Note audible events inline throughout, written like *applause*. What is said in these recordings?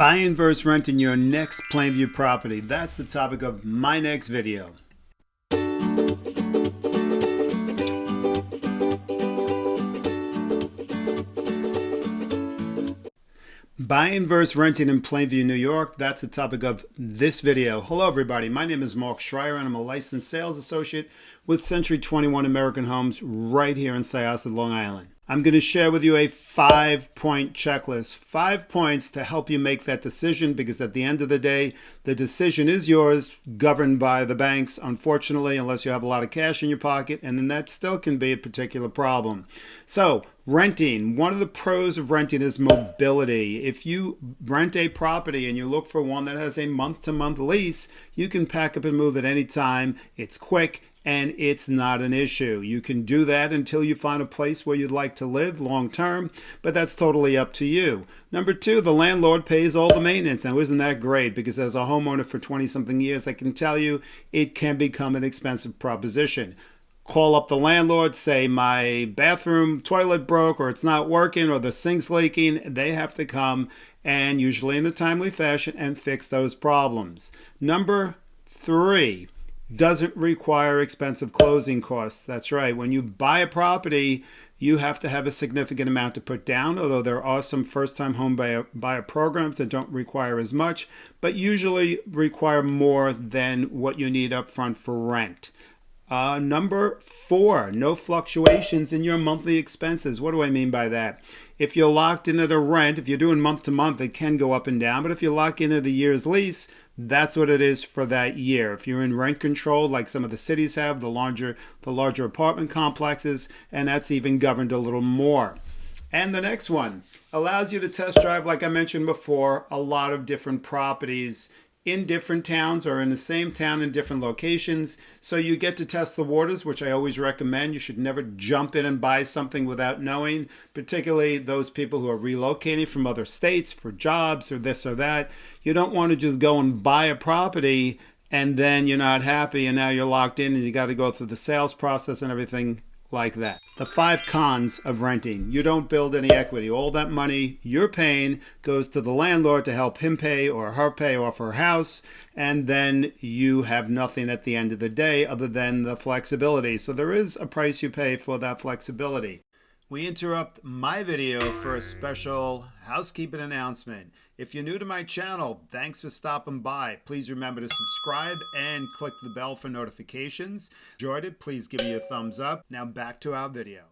Buying versus renting your next Plainview property. That's the topic of my next video. Buying versus renting in Plainview, New York. That's the topic of this video. Hello, everybody. My name is Mark Schreier, and I'm a licensed sales associate with Century 21 American Homes right here in Syosset, Long Island. I'm going to share with you a five point checklist. Five points to help you make that decision because at the end of the day, the decision is yours, governed by the banks, unfortunately, unless you have a lot of cash in your pocket, and then that still can be a particular problem. So, renting. One of the pros of renting is mobility. If you rent a property and you look for one that has a month to month lease, you can pack up and move at any time. It's quick and it's not an issue. You can do that until you find a place where you'd like to live long term, but that's totally up to you. Number two, the landlord pays all the maintenance. Now, isn't that great? Because as a homeowner for 20 something years, I can tell you it can become an expensive proposition. Call up the landlord, say my bathroom toilet broke or it's not working or the sink's leaking. They have to come and usually in a timely fashion and fix those problems. Number three, doesn't require expensive closing costs. That's right. When you buy a property, you have to have a significant amount to put down, although there are some first-time home buyer, buyer programs that don't require as much, but usually require more than what you need up front for rent. Uh, number four, no fluctuations in your monthly expenses. What do I mean by that? If you're locked in at a rent, if you're doing month to month, it can go up and down. But if you lock in at a year's lease, that's what it is for that year. If you're in rent control, like some of the cities have, the larger, the larger apartment complexes, and that's even governed a little more. And the next one allows you to test drive, like I mentioned before, a lot of different properties in different towns or in the same town in different locations. So you get to test the waters, which I always recommend. You should never jump in and buy something without knowing, particularly those people who are relocating from other states for jobs or this or that. You don't want to just go and buy a property and then you're not happy and now you're locked in and you got to go through the sales process and everything like that. The five cons of renting. You don't build any equity. All that money you're paying goes to the landlord to help him pay or her pay off her house. And then you have nothing at the end of the day other than the flexibility. So there is a price you pay for that flexibility. We interrupt my video for a special housekeeping announcement. If you're new to my channel, thanks for stopping by. Please remember to subscribe and click the bell for notifications. Enjoyed it, please give me a thumbs up. Now back to our video.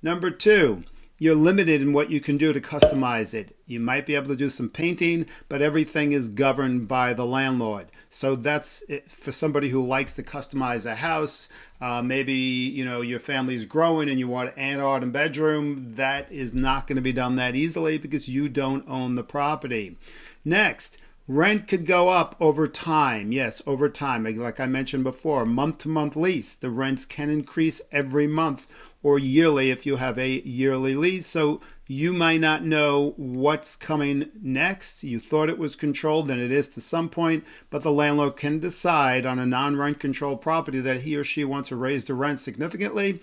Number two, you're limited in what you can do to customize it. You might be able to do some painting, but everything is governed by the landlord. So that's for somebody who likes to customize a house. Uh, maybe you know your family's growing and you want an art and bedroom. That is not going to be done that easily because you don't own the property. Next, Rent could go up over time. Yes, over time. Like I mentioned before, month to month lease. The rents can increase every month or yearly if you have a yearly lease. So you might not know what's coming next. You thought it was controlled, and it is to some point, but the landlord can decide on a non rent controlled property that he or she wants to raise the rent significantly,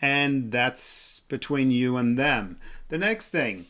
and that's between you and them. The next thing,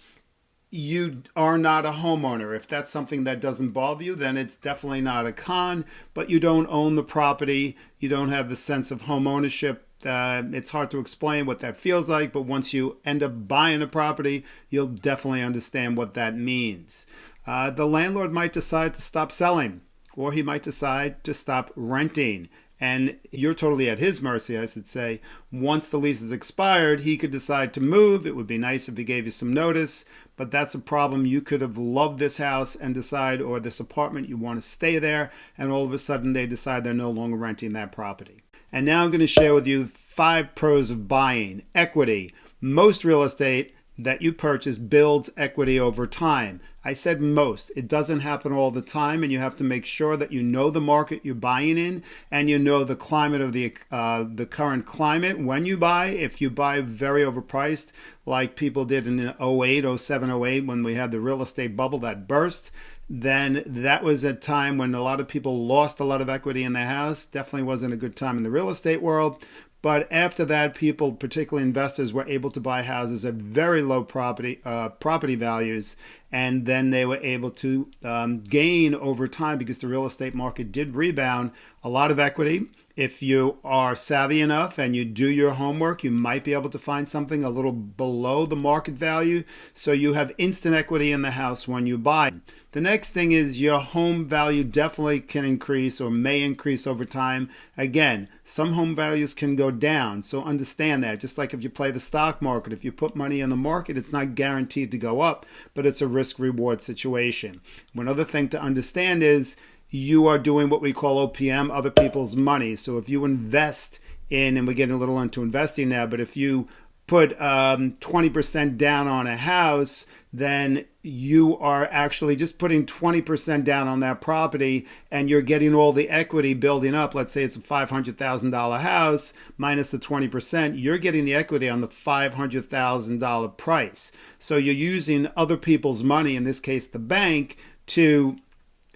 you are not a homeowner. If that's something that doesn't bother you, then it's definitely not a con, but you don't own the property. You don't have the sense of home ownership. Uh, it's hard to explain what that feels like, but once you end up buying a property, you'll definitely understand what that means. Uh, the landlord might decide to stop selling, or he might decide to stop renting and you're totally at his mercy, I should say. Once the lease is expired, he could decide to move. It would be nice if he gave you some notice, but that's a problem. You could have loved this house and decide, or this apartment, you want to stay there, and all of a sudden they decide they're no longer renting that property. And now I'm going to share with you five pros of buying equity. Most real estate that you purchase builds equity over time. I said most. It doesn't happen all the time, and you have to make sure that you know the market you're buying in and you know the climate of the uh, the current climate when you buy. If you buy very overpriced, like people did in 08, 07, 08, when we had the real estate bubble that burst, then that was a time when a lot of people lost a lot of equity in their house. Definitely wasn't a good time in the real estate world. But after that, people, particularly investors, were able to buy houses at very low property uh, property values, and then they were able to um, gain over time because the real estate market did rebound. A lot of equity if you are savvy enough and you do your homework, you might be able to find something a little below the market value. So you have instant equity in the house when you buy. The next thing is your home value definitely can increase or may increase over time. Again, some home values can go down. So understand that. Just like if you play the stock market, if you put money in the market, it's not guaranteed to go up, but it's a risk reward situation. One other thing to understand is you are doing what we call OPM, other people's money. So if you invest in, and we're getting a little into investing now, but if you put um, 20% down on a house, then you are actually just putting 20% down on that property and you're getting all the equity building up. Let's say it's a $500,000 house minus the 20%, you're getting the equity on the $500,000 price. So you're using other people's money, in this case the bank, to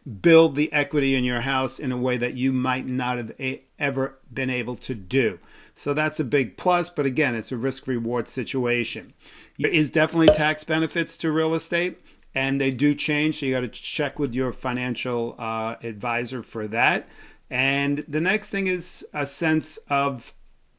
build the equity in your house in a way that you might not have ever been able to do. So that's a big plus, but again, it's a risk reward situation. There is definitely tax benefits to real estate, and they do change. So you got to check with your financial uh, advisor for that. And the next thing is a sense of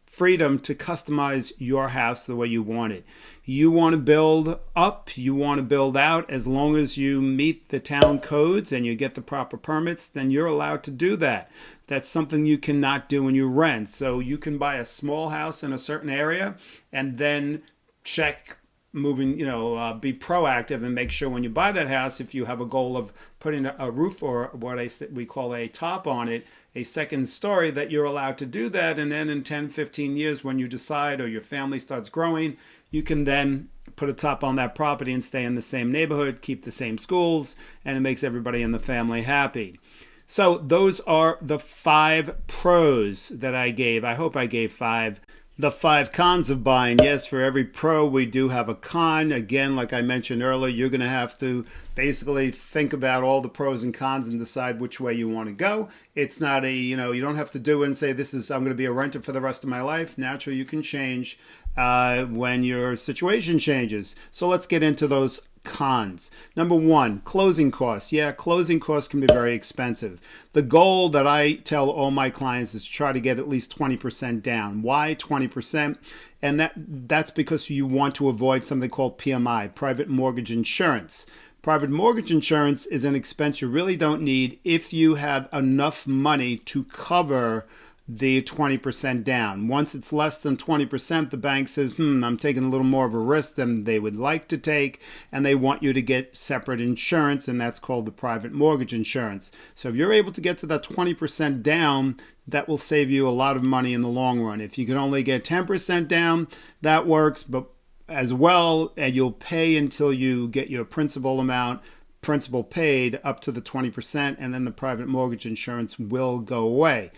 freedom to customize your house the way you want it. You want to build up, you want to build out, as long as you meet the town codes and you get the proper permits, then you're allowed to do that. That's something you cannot do when you rent. So you can buy a small house in a certain area and then check moving, you know, uh, be proactive and make sure when you buy that house, if you have a goal of putting a, roof or what I, we call a top on it, a second story that you're allowed to do that. And then in 10, 15 years, when you decide or your family starts growing, you can then put a top on that property and stay in the same neighborhood, keep the same schools, and it makes everybody in the family happy. So those are the five pros that I gave. I hope I gave five the five cons of buying. Yes, for every pro, we do have a con. Again, like I mentioned earlier, you're going to have to basically think about all the pros and cons and decide which way you want to go. It's not a, you know, you don't have to do it and say, this is, I'm going to be a renter for the rest of my life. Naturally, you can change uh, when your situation changes. So let's get into those cons. Number one, closing costs. Yeah, closing costs can be very expensive. The goal that I tell all my clients is to try to get at least 20% down. Why 20%? And that that's because you want to avoid something called PMI, private mortgage insurance. Private mortgage insurance is an expense you really don't need if you have enough money to cover the 20% down. Once it's less than 20%, the bank says, hmm, I'm taking a little more of a risk than they would like to take, and they want you to get separate insurance, and that's called the private mortgage insurance. So if you're able to get to that 20% down, that will save you a lot of money in the long run. If you can only get 10% down, that works, but as well, and you'll pay until you get your principal amount principal paid up to the 20% and then the private mortgage insurance will go away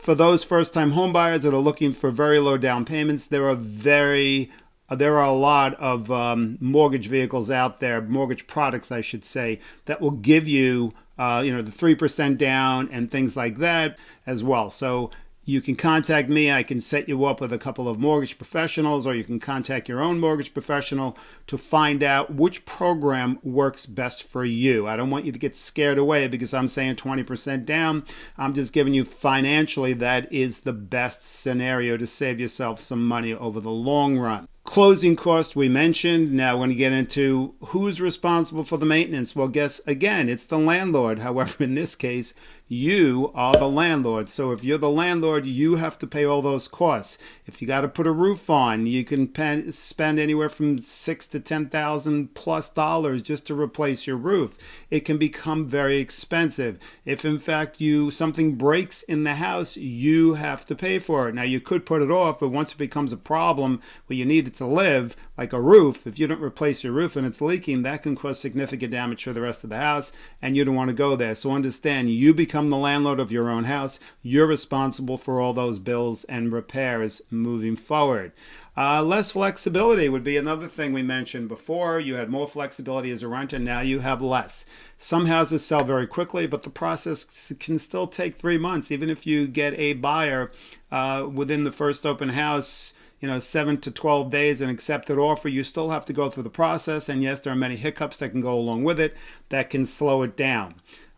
for those first-time homebuyers that are looking for very low down payments, there are very there are a lot of um, mortgage vehicles out there, mortgage products, I should say, that will give you, uh, you know, the three percent down and things like that as well. So you can contact me. I can set you up with a couple of mortgage professionals, or you can contact your own mortgage professional to find out which program works best for you. I don't want you to get scared away because I'm saying 20% down. I'm just giving you financially that is the best scenario to save yourself some money over the long run. Closing cost we mentioned. Now we're going to get into who's responsible for the maintenance. Well, guess again, it's the landlord. *laughs* However, in this case, you are the landlord. So if you're the landlord, you have to pay all those costs. If you got to put a roof on, you can spend anywhere from six to ten thousand plus dollars just to replace your roof. It can become very expensive. If in fact you something breaks in the house, you have to pay for it. Now you could put it off, but once it becomes a problem where you need to to live, like a roof, if you don't replace your roof and it's leaking, that can cause significant damage to the rest of the house, and you don't want to go there. So understand, you become the landlord of your own house. You're responsible for all those bills and repairs moving forward. Uh, less flexibility would be another thing we mentioned before. You had more flexibility as a renter, now you have less. Some houses sell very quickly, but the process can still take three months, even if you get a buyer uh, within the first open house you know, seven to 12 days an accepted offer, you still have to go through the process. And yes, there are many hiccups that can go along with it that can slow it down.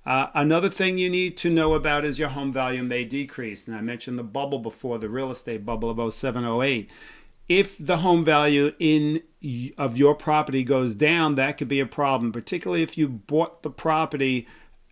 Uh, another thing you need to know about is your home value may decrease. And I mentioned the bubble before, the real estate bubble of 07, 08 if the home value in of your property goes down, that could be a problem, particularly if you bought the property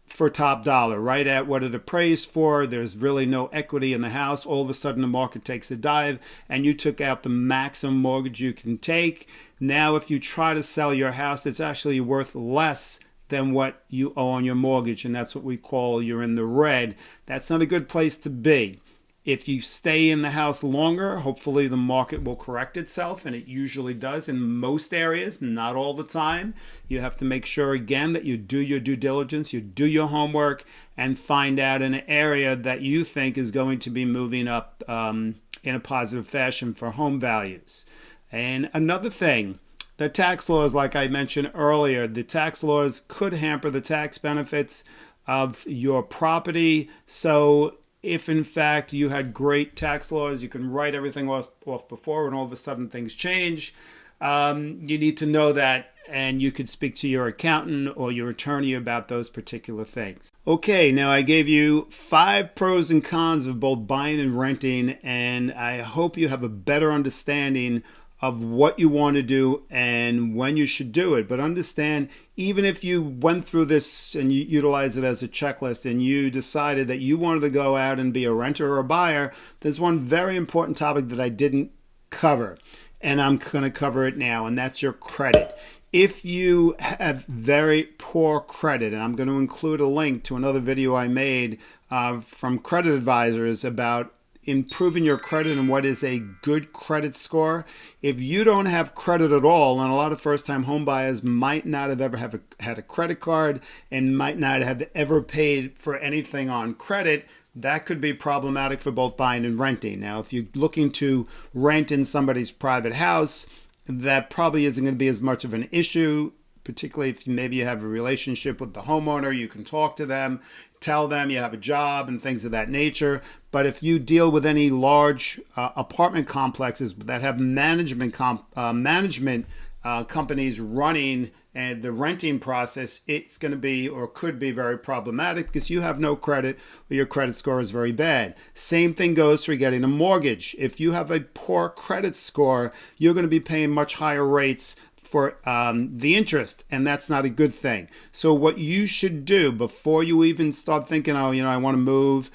for top dollar, right at what it appraised for. There's really no equity in the house. All of a sudden, the market takes a dive, and you took out the maximum mortgage you can take. Now, if you try to sell your house, it's actually worth less than what you owe on your mortgage, and that's what we call you're in the red. That's not a good place to be. If you stay in the house longer, hopefully the market will correct itself, and it usually does in most areas, not all the time. You have to make sure, again, that you do your due diligence, you do your homework, and find out an area that you think is going to be moving up um, in a positive fashion for home values. And another thing, the tax laws, like I mentioned earlier, the tax laws could hamper the tax benefits of your property. So if in fact you had great tax laws, you can write everything off, before and all of a sudden things change. Um, you need to know that and you could speak to your accountant or your attorney about those particular things. Okay, now I gave you five pros and cons of both buying and renting, and I hope you have a better understanding of what you want to do and when you should do it. But understand, even if you went through this and you utilize it as a checklist and you decided that you wanted to go out and be a renter or a buyer, there's one very important topic that I didn't cover. And I'm going to cover it now, and that's your credit. If you have very poor credit, and I'm going to include a link to another video I made uh, from credit advisors about improving your credit and what is a good credit score. If you don't have credit at all, and a lot of first-time homebuyers might not have ever have a, had a credit card and might not have ever paid for anything on credit, that could be problematic for both buying and renting. Now, if you're looking to rent in somebody's private house, that probably isn't going to be as much of an issue particularly if maybe you have a relationship with the homeowner, you can talk to them, tell them you have a job and things of that nature. But if you deal with any large uh, apartment complexes that have management uh, management uh, companies running and the renting process, it's going to be or could be very problematic because you have no credit or your credit score is very bad. Same thing goes for getting a mortgage. If you have a poor credit score, you're going to be paying much higher rates for um, the interest, and that's not a good thing. So what you should do before you even start thinking, oh, you know, I want to move,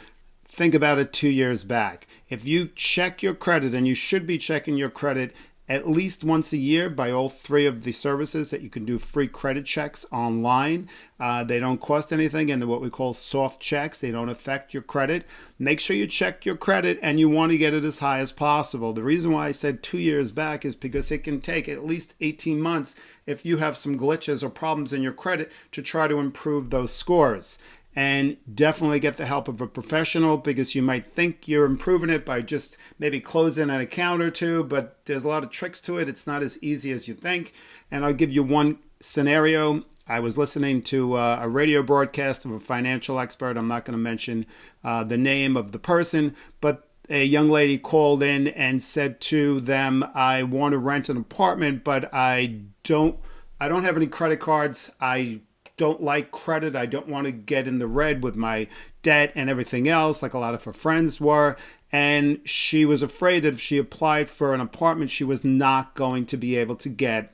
think about it two years back. If you check your credit, and you should be checking your credit at least once a year by all three of the services that you can do free credit checks online. Uh, they don't cost anything and they're what we call soft checks. They don't affect your credit. Make sure you check your credit and you want to get it as high as possible. The reason why I said two years back is because it can take at least 18 months if you have some glitches or problems in your credit to try to improve those scores and definitely get the help of a professional because you might think you're improving it by just maybe closing an account or two, but there's a lot of tricks to it. It's not as easy as you think. And I'll give you one scenario. I was listening to uh, a radio broadcast of a financial expert. I'm not going to mention uh, the name of the person, but a young lady called in and said to them, I want to rent an apartment, but I don't I don't have any credit cards. I don't like credit. I don't want to get in the red with my debt and everything else, like a lot of her friends were. And she was afraid that if she applied for an apartment, she was not going to be able to get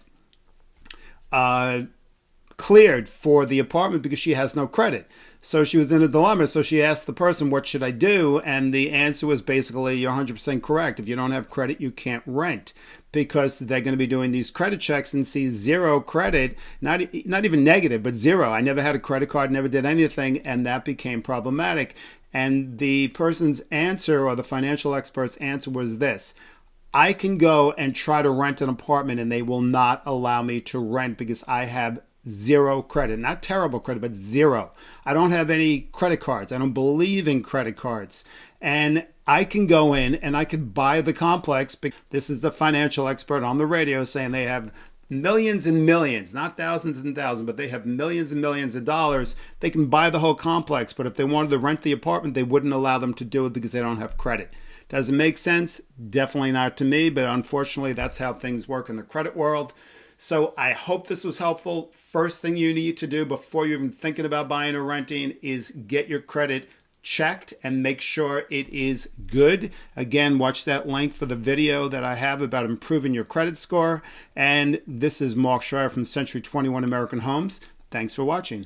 uh, cleared for the apartment because she has no credit. So she was in a dilemma. So she asked the person, What should I do? And the answer was basically, You're 100% correct. If you don't have credit, you can't rent because they're going to be doing these credit checks and see zero credit, not, not even negative, but zero. I never had a credit card, never did anything, and that became problematic. And the person's answer or the financial expert's answer was this I can go and try to rent an apartment and they will not allow me to rent because I have zero credit. Not terrible credit, but zero. I don't have any credit cards. I don't believe in credit cards. And I can go in and I can buy the complex. This is the financial expert on the radio saying they have millions and millions, not thousands and thousands, but they have millions and millions of dollars. They can buy the whole complex. But if they wanted to rent the apartment, they wouldn't allow them to do it because they don't have credit. Does it make sense? Definitely not to me, but unfortunately, that's how things work in the credit world. So I hope this was helpful. First thing you need to do before you're even thinking about buying or renting is get your credit checked and make sure it is good. Again, watch that link for the video that I have about improving your credit score. And this is Mark Schreier from Century 21 American Homes. Thanks for watching.